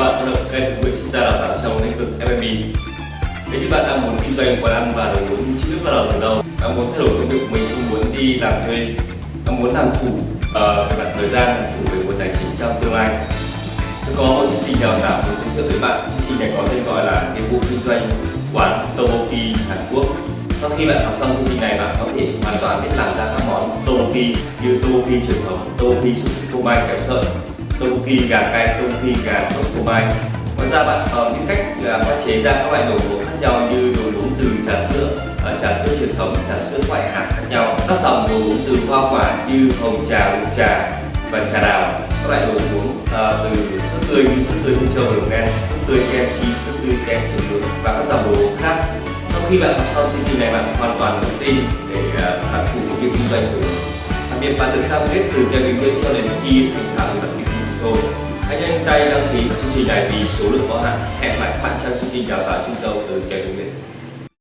bạn đã được kênh Nguyễn chuyên gia đào tạo trong lĩnh vực F&B. Nếu như bạn đang muốn kinh doanh quán ăn và muốn chính thức bắt đầu từ đâu, bạn muốn thay đổi công việc của mình, không muốn đi làm thuê, bạn muốn làm chủ uh, về mặt thời gian, làm chủ về nguồn tài chính trong tương lai. Tôi có một chương trình đào tạo muốn giới thiệu với bạn. Chương trình này có tên gọi là nghiệp vụ kinh doanh quán Tomoki Hàn Quốc. Sau khi bạn học xong chương trình này, bạn có thể hoàn toàn biết làm ra các món Tomoki như Tomoki truyền thống, Tomoki súp phô mai kẹp sợi, tôm phi gà cay, tôm phi gà sốt phô mai. Ngoài ra bạn còn những cách là pha chế ra các loại đồ uống khác nhau như đồ uống từ trà sữa, ờ, trà sữa truyền thống, trà sữa ngoại hạt khác nhau. Các dòng đồ uống từ hoa quả như hồng trà, bột trà và trà đào. Các loại đồ uống ờ, từ sữa tươi như sữa tươi hương châu đường đen, sữa tươi kem chi, sữa tươi kem trứng đường và các dòng đồ uống khác. Sau khi bạn học xong chương trình này bạn hoàn toàn tự tin để uh, làm chủ việc kinh doanh của mình. Đặc biệt bạn được cam kết từ gia đình cho đến khi nhanh tay đăng ký chương trình này vì số lượng có hạn. Hẹn lại các bạn trong chương trình đào tạo chuyên sâu từ kèm bệnh